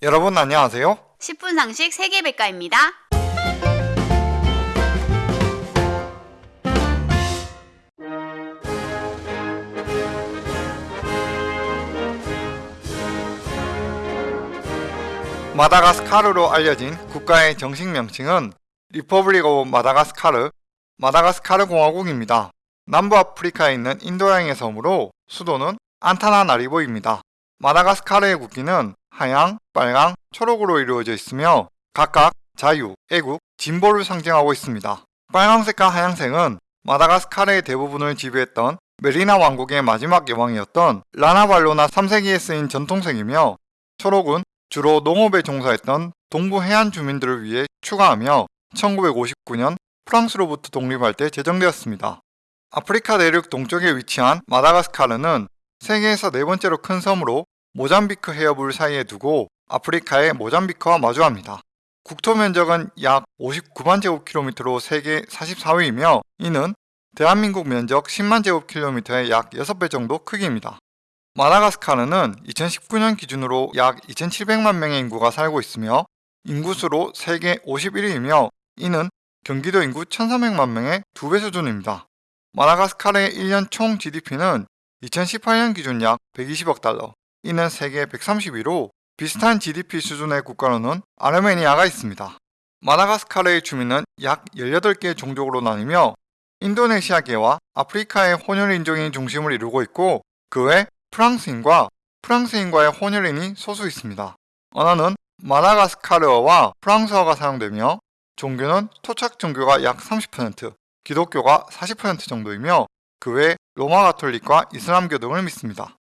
여러분 안녕하세요. 10분 상식 세계백과입니다. 마다가스카르로 알려진 국가의 정식 명칭은 Republic of Madagascar, 마다가스카르 공화국입니다. 남부 아프리카에 있는 인도양의 섬으로 수도는 안타나나리보입니다. 마다가스카르의 국기는 하양, 빨강, 초록으로 이루어져 있으며 각각 자유, 애국, 진보를 상징하고 있습니다. 빨강색과 하양색은 마다가스카르의 대부분을 지배했던 메리나 왕국의 마지막 여왕이었던 라나발로나 3세기에 쓰인 전통색이며 초록은 주로 농업에 종사했던 동부 해안 주민들을 위해 추가하며 1959년 프랑스로부터 독립할 때 제정되었습니다. 아프리카 대륙 동쪽에 위치한 마다가스카르는 세계에서 네 번째로 큰 섬으로 모잠비크 해협을 사이에 두고 아프리카의 모잠비크와 마주합니다. 국토 면적은 약 59만 제곱킬로미터로 세계 44위이며 이는 대한민국 면적 10만 제곱킬로미터의 약 6배 정도 크기입니다. 마다가스카르는 2019년 기준으로 약 2,700만 명의 인구가 살고 있으며 인구수로 세계 51위이며 이는 경기도 인구 1,300만 명의 두배 수준입니다. 마다가스카르의 1년 총 GDP는 2018년 기준 약 120억 달러, 이는 세계 130위로 비슷한 GDP 수준의 국가로는 아르메니아가 있습니다. 마다가스카르의 주민은 약 18개의 종족으로 나뉘며 인도네시아계와 아프리카의 혼혈인종이 중심을 이루고 있고 그 외 프랑스인과 프랑스인과의 혼혈인이 소수 있습니다. 언어는 마다가스카르어와 프랑스어가 사용되며 종교는 토착 종교가 약 30%, 기독교가 40% 정도이며 그 외 로마 가톨릭과 이슬람교 등을 믿습니다.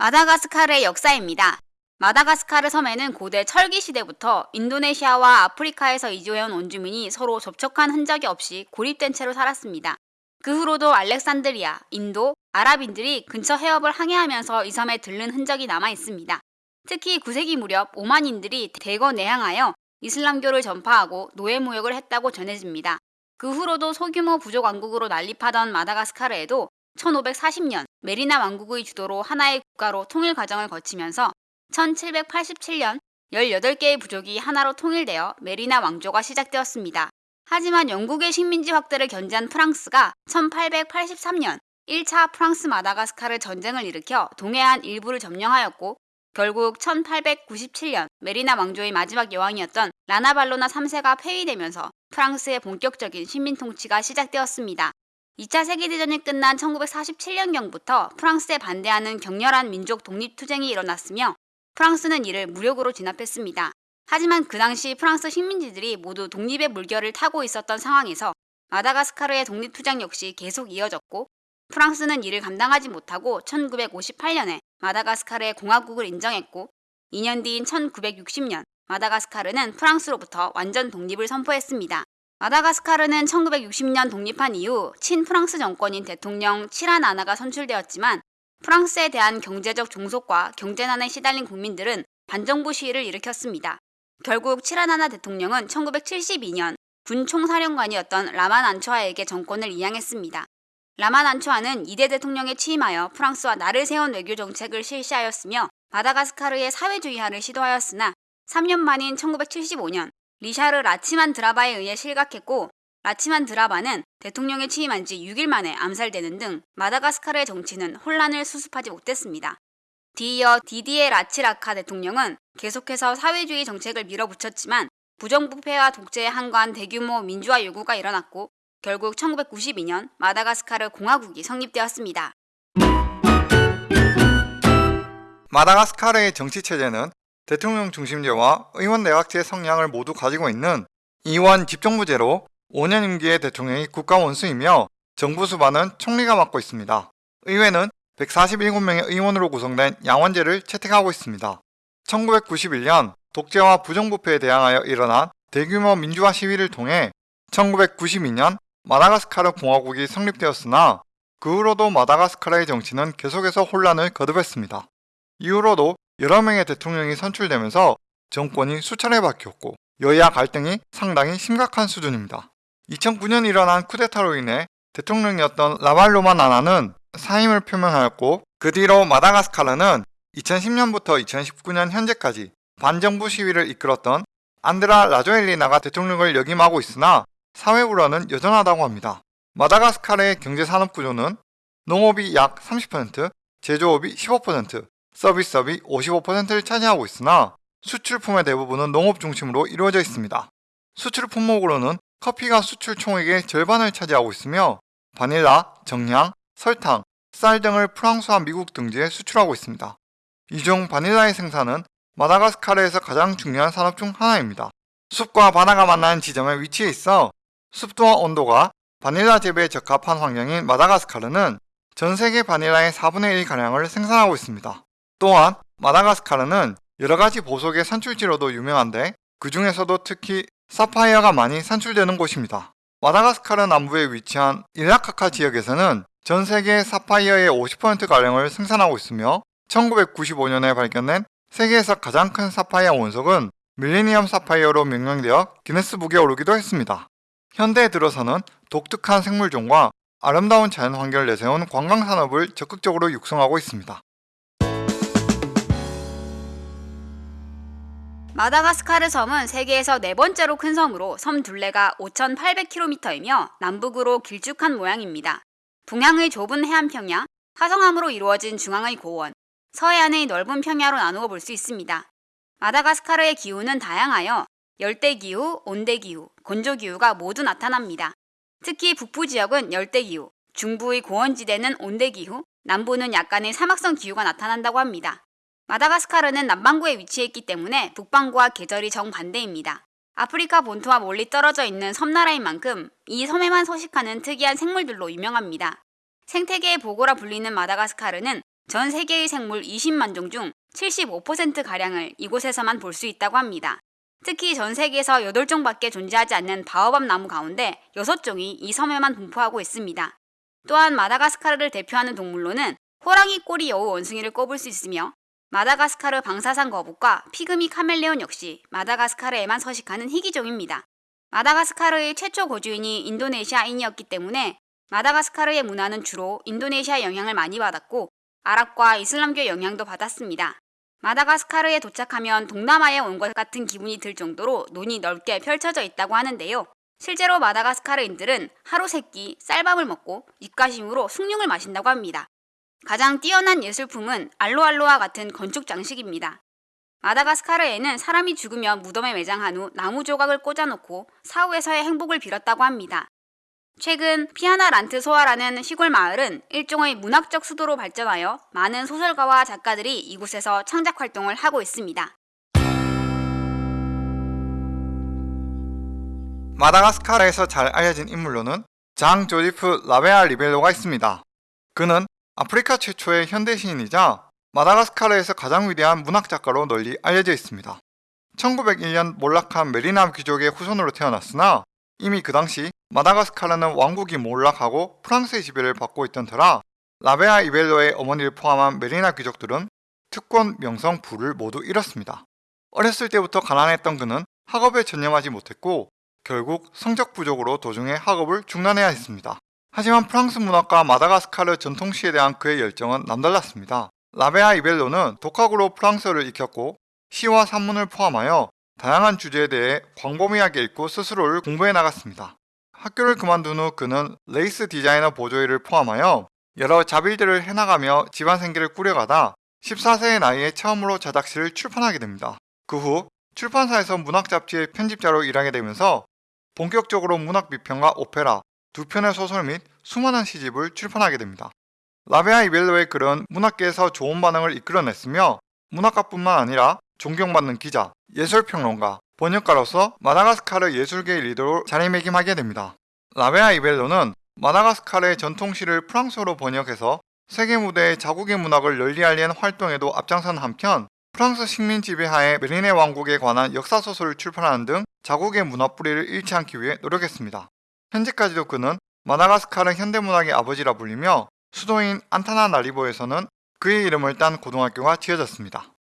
마다가스카르의 역사입니다. 마다가스카르 섬에는 고대 철기 시대부터 인도네시아와 아프리카에서 이주해온 원주민이 서로 접촉한 흔적이 없이 고립된 채로 살았습니다. 그 후로도 알렉산드리아, 인도, 아랍인들이 근처 해협을 항해하면서 이 섬에 들른 흔적이 남아 있습니다. 특히 9세기 무렵 오만인들이 대거 내항하여 이슬람교를 전파하고 노예 무역을 했다고 전해집니다. 그 후로도 소규모 부족 왕국으로 난립하던 마다가스카르에도 1540년 메리나 왕국의 주도로 하나의 국가로 통일 과정을 거치면서 1787년 18개의 부족이 하나로 통일되어 메리나 왕조가 시작되었습니다. 하지만 영국의 식민지 확대를 견제한 프랑스가 1883년 1차 프랑스 마다가스카르 전쟁을 일으켜 동해안 일부를 점령하였고 결국 1897년 메리나 왕조의 마지막 여왕이었던 라나발로나 3세가 폐위되면서 프랑스의 본격적인 식민 통치가 시작되었습니다. 2차 세계대전이 끝난 1947년경부터 프랑스에 반대하는 격렬한 민족 독립투쟁이 일어났으며 프랑스는 이를 무력으로 진압했습니다. 하지만 그 당시 프랑스 식민지들이 모두 독립의 물결을 타고 있었던 상황에서 마다가스카르의 독립투쟁 역시 계속 이어졌고 프랑스는 이를 감당하지 못하고 1958년에 마다가스카르의 공화국을 인정했고 2년 뒤인 1960년 마다가스카르는 프랑스로부터 완전 독립을 선포했습니다. 마다가스카르는 1960년 독립한 이후 친프랑스 정권인 대통령 치라나나가 선출되었지만 프랑스에 대한 경제적 종속과 경제난에 시달린 국민들은 반정부 시위를 일으켰습니다. 결국 치라나나 대통령은 1972년 군 총사령관이었던 라만 안초아에게 정권을 이양했습니다. 라만 안초아는 이대 대통령에 취임하여 프랑스와 나를 세운 외교 정책을 실시하였으며 마다가스카르의 사회주의화를 시도하였으나 3년 만인 1975년 리샤르 라치만 드라바에 의해 실각했고 라치만 드라바는 대통령에 취임한 지 6일 만에 암살되는 등 마다가스카르의 정치는 혼란을 수습하지 못했습니다. 뒤이어 디디에 라치라카 대통령은 계속해서 사회주의 정책을 밀어붙였지만 부정부패와 독재에 한가한 대규모 민주화 요구가 일어났고 결국 1992년 마다가스카르 공화국이 성립되었습니다. 마다가스카르의 정치 체제는 대통령 중심제와 의원 내각제 성향을 모두 가지고 있는 이원 집정부제로 5년 임기의 대통령이 국가 원수이며 정부 수반은 총리가 맡고 있습니다. 의회는 147명의 의원으로 구성된 양원제를 채택하고 있습니다. 1991년 독재와 부정부패에 대항하여 일어난 대규모 민주화 시위를 통해 1992년 마다가스카르 공화국이 성립되었으나 그 후로도 마다가스카르의 정치는 계속해서 혼란을 거듭했습니다. 이후로도 여러 명의 대통령이 선출되면서 정권이 수차례 바뀌었고 여야 갈등이 상당히 심각한 수준입니다. 2009년 일어난 쿠데타로 인해 대통령이었던 라발로마 나나는 사임을 표명하였고 그 뒤로 마다가스카르는 2010년부터 2019년 현재까지 반정부 시위를 이끌었던 안드라 라조엘리나가 대통령을 역임하고 있으나 사회불안은 여전하다고 합니다. 마다가스카르의 경제산업 구조는 농업이 약 30%, 제조업이 15%, 서비스업이 55%를 차지하고 있으나 수출품의 대부분은 농업 중심으로 이루어져 있습니다. 수출 품목으로는 커피가 수출 총액의 절반을 차지하고 있으며 바닐라, 정량, 설탕, 쌀 등을 프랑스와 미국 등지에 수출하고 있습니다. 이 중 바닐라의 생산은 마다가스카르에서 가장 중요한 산업 중 하나입니다. 숲과 바다가 만나는 지점에 위치해 있어 습도와 온도가 바닐라 재배에 적합한 환경인 마다가스카르는 전 세계 바닐라의 4분의 1가량을 생산하고 있습니다. 또한 마다가스카르는 여러가지 보석의 산출지로도 유명한데 그 중에서도 특히 사파이어가 많이 산출되는 곳입니다. 마다가스카르 남부에 위치한 일라카카 지역에서는 전 세계 사파이어의 50%가량을 생산하고 있으며 1995년에 발견된 세계에서 가장 큰 사파이어 원석은 밀레니엄 사파이어로 명명되어 기네스북에 오르기도 했습니다. 현대에 들어서는 독특한 생물종과 아름다운 자연 환경을 내세운 관광산업을 적극적으로 육성하고 있습니다. 마다가스카르 섬은 세계에서 네 번째로 큰 섬으로 섬 둘레가 5,800km이며 남북으로 길쭉한 모양입니다. 동양의 좁은 해안 평야, 화성암으로 이루어진 중앙의 고원, 서해안의 넓은 평야로 나누어 볼 수 있습니다. 마다가스카르의 기후는 다양하여 열대기후, 온대기후, 건조기후가 모두 나타납니다. 특히 북부 지역은 열대기후, 중부의 고원지대는 온대기후, 남부는 약간의 사막성 기후가 나타난다고 합니다. 마다가스카르는 남반구에 위치해 있기 때문에 북반구와 계절이 정반대입니다. 아프리카 본토와 멀리 떨어져 있는 섬나라인 만큼 이 섬에만 서식하는 특이한 생물들로 유명합니다. 생태계의 보고라 불리는 마다가스카르는 전 세계의 생물 20만 종 중 75%가량을 이곳에서만 볼 수 있다고 합니다. 특히 전 세계에서 8종밖에 존재하지 않는 바오밤 나무 가운데 6종이 이 섬에만 분포하고 있습니다. 또한 마다가스카르를 대표하는 동물로는 호랑이 꼬리 여우 원숭이를 꼽을 수 있으며 마다가스카르 방사산 거북과 피그미 카멜레온 역시 마다가스카르에만 서식하는 희귀종입니다. 마다가스카르의 최초 거주인이 인도네시아인이었기 때문에 마다가스카르의 문화는 주로 인도네시아 영향을 많이 받았고 아랍과 이슬람교 영향도 받았습니다. 마다가스카르에 도착하면 동남아에 온 것 같은 기분이 들 정도로 논이 넓게 펼쳐져 있다고 하는데요. 실제로 마다가스카르인들은 하루 세끼 쌀밥을 먹고 입가심으로 숭늉을 마신다고 합니다. 가장 뛰어난 예술품은 알로알로와 같은 건축 장식입니다. 마다가스카르에는 사람이 죽으면 무덤에 매장한 후 나무 조각을 꽂아놓고 사후에서의 행복을 빌었다고 합니다. 최근 피아나 란트 소아라는 시골 마을은 일종의 문학적 수도로 발전하여 많은 소설가와 작가들이 이곳에서 창작 활동을 하고 있습니다. 마다가스카르에서 잘 알려진 인물로는 장 조지프 라베아 리벨로가 있습니다. 그는 아프리카 최초의 현대 시인이자 마다가스카르에서 가장 위대한 문학 작가로 널리 알려져 있습니다. 1901년 몰락한 메리나 귀족의 후손으로 태어났으나 이미 그 당시 마다가스카르는 왕국이 몰락하고 프랑스의 지배를 받고 있던 터라 라베아 이벨로의 어머니를 포함한 메리나 귀족들은 특권, 명성, 부를 모두 잃었습니다. 어렸을 때부터 가난했던 그는 학업에 전념하지 못했고 결국 성적 부족으로 도중에 학업을 중단해야 했습니다. 하지만 프랑스 문학과 마다가스카르 전통시에 대한 그의 열정은 남달랐습니다. 라베아리벨로는 독학으로 프랑스어를 익혔고 시와 산문을 포함하여 다양한 주제에 대해 광범위하게 읽고 스스로를 공부해 나갔습니다. 학교를 그만둔 후 그는 레이스 디자이너 보조일을 포함하여 여러 잡일들을 해나가며 집안 생계를 꾸려가다 14세의 나이에 처음으로 자작시를 출판하게 됩니다. 그 후 출판사에서 문학 잡지의 편집자로 일하게 되면서 본격적으로 문학 비평과 오페라, 두 편의 소설 및 수많은 시집을 출판하게 됩니다. 라베아 이벨로의 글은 문학계에서 좋은 반응을 이끌어냈으며 문학가뿐만 아니라 존경받는 기자, 예술평론가, 번역가로서 마다가스카르 예술계의 리더로 자리매김하게 됩니다. 라베아 이벨로는 마다가스카르의 전통시를 프랑스어로 번역해서 세계 무대에 자국의 문학을 널리 알리는 활동에도 앞장선 한편 프랑스 식민 지배하에 메리네 왕국에 관한 역사소설을 출판하는 등 자국의 문화 뿌리를 잃지 않기 위해 노력했습니다. 현재까지도 그는 마다가스카르 현대문학의 아버지라 불리며 수도인 안타나나리보에서는 그의 이름을 딴 고등학교가 지어졌습니다.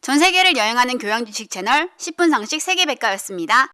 전 세계를 여행하는 교양 지식 채널 10분 상식 세계백과였습니다.